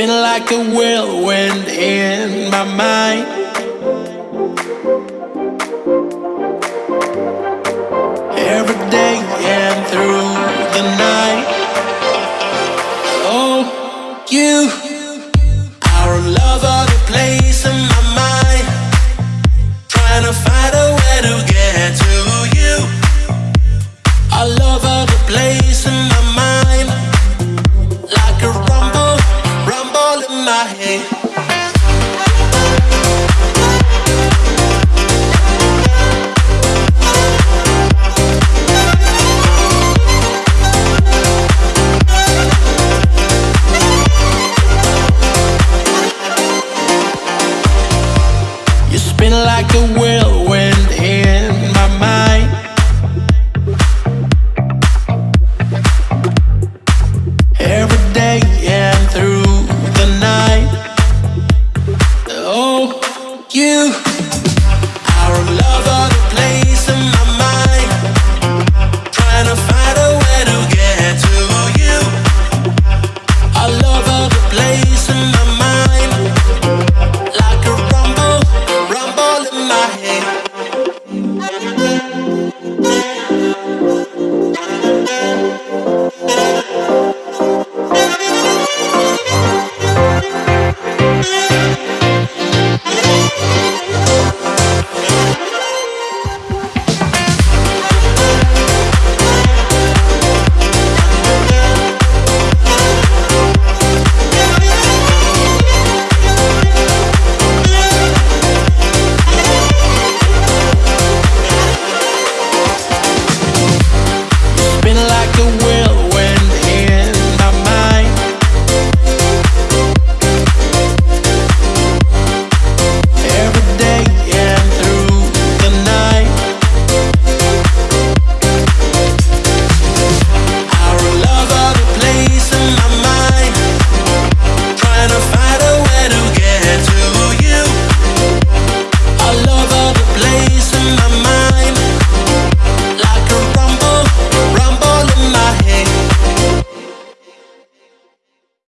spin like a whirlwind in my mind. You spin like the